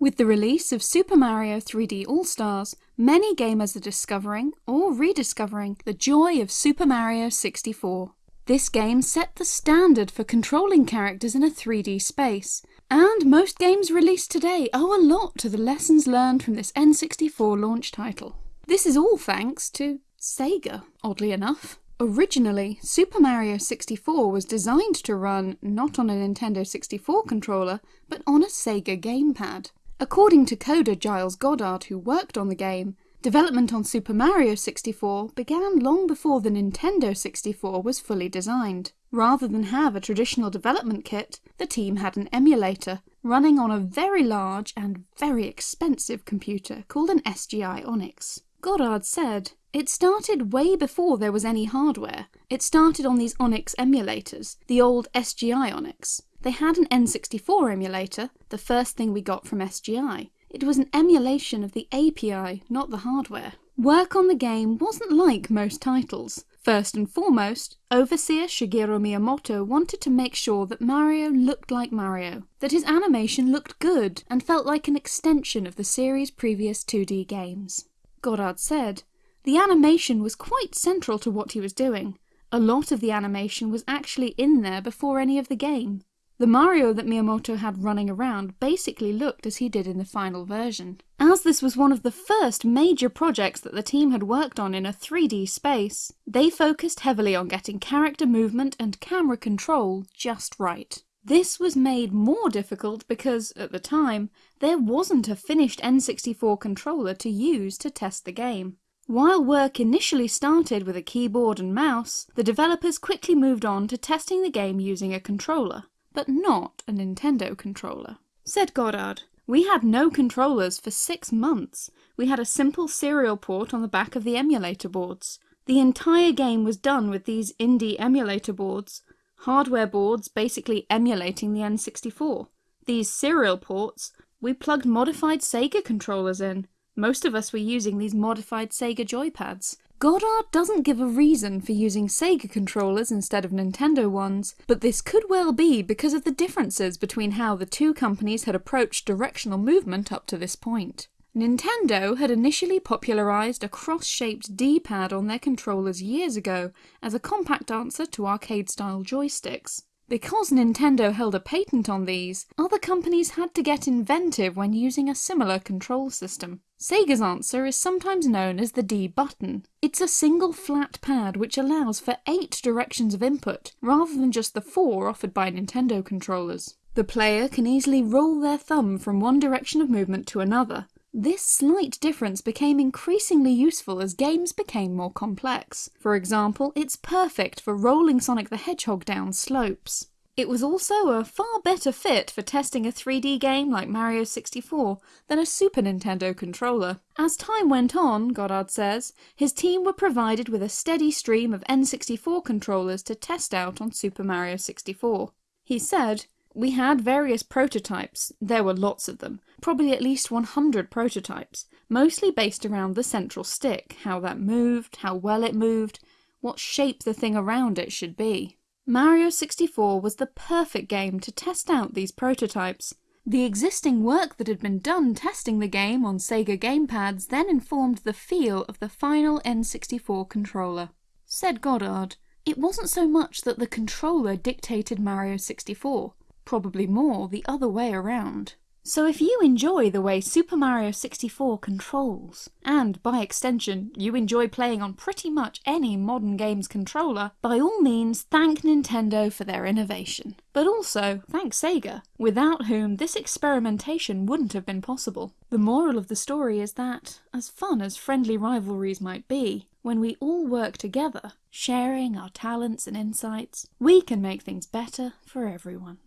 With the release of Super Mario 3D All-Stars, many gamers are discovering, or rediscovering, the joy of Super Mario 64. This game set the standard for controlling characters in a 3D space, and most games released today owe a lot to the lessons learned from this N64 launch title. This is all thanks to Sega, oddly enough. Originally, Super Mario 64 was designed to run not on a Nintendo 64 controller, but on a Sega gamepad. According to coder Giles Goddard, who worked on the game, development on Super Mario 64 began long before the Nintendo 64 was fully designed. Rather than have a traditional development kit, the team had an emulator running on a very large and very expensive computer called an SGI Onyx. Goddard said, It started way before there was any hardware. It started on these Onyx emulators, the old SGI Onyx. They had an N64 emulator, the first thing we got from SGI. It was an emulation of the API, not the hardware. Work on the game wasn't like most titles. First and foremost, overseer Shigeru Miyamoto wanted to make sure that Mario looked like Mario, that his animation looked good and felt like an extension of the series' previous 2D games. Goddard said, the animation was quite central to what he was doing. A lot of the animation was actually in there before any of the game. The Mario that Miyamoto had running around basically looked as he did in the final version. As this was one of the first major projects that the team had worked on in a 3D space, they focused heavily on getting character movement and camera control just right. This was made more difficult because, at the time, there wasn't a finished N64 controller to use to test the game. While work initially started with a keyboard and mouse, the developers quickly moved on to testing the game using a controller but not a Nintendo controller. Said Goddard, we had no controllers for six months. We had a simple serial port on the back of the emulator boards. The entire game was done with these Indy emulator boards, hardware boards basically emulating the N64. These serial ports, we plugged modified Sega controllers in. Most of us were using these modified Sega joypads. Goddard doesn't give a reason for using Sega controllers instead of Nintendo ones, but this could well be because of the differences between how the two companies had approached directional movement up to this point. Nintendo had initially popularised a cross-shaped D-pad on their controllers years ago as a compact answer to arcade-style joysticks. Because Nintendo held a patent on these, other companies had to get inventive when using a similar control system. Sega's answer is sometimes known as the D button. It's a single flat pad which allows for eight directions of input, rather than just the four offered by Nintendo controllers. The player can easily roll their thumb from one direction of movement to another, this slight difference became increasingly useful as games became more complex. For example, it's perfect for rolling Sonic the Hedgehog down slopes. It was also a far better fit for testing a 3D game like Mario 64 than a Super Nintendo controller. As time went on, Goddard says, his team were provided with a steady stream of N64 controllers to test out on Super Mario 64. He said, we had various prototypes, there were lots of them, probably at least 100 prototypes, mostly based around the central stick, how that moved, how well it moved, what shape the thing around it should be. Mario 64 was the perfect game to test out these prototypes. The existing work that had been done testing the game on Sega gamepads then informed the feel of the final N64 controller. Said Goddard, it wasn't so much that the controller dictated Mario 64, probably more the other way around. So if you enjoy the way Super Mario 64 controls, and by extension you enjoy playing on pretty much any modern game's controller, by all means thank Nintendo for their innovation. But also thank Sega, without whom this experimentation wouldn't have been possible. The moral of the story is that, as fun as friendly rivalries might be, when we all work together, sharing our talents and insights, we can make things better for everyone.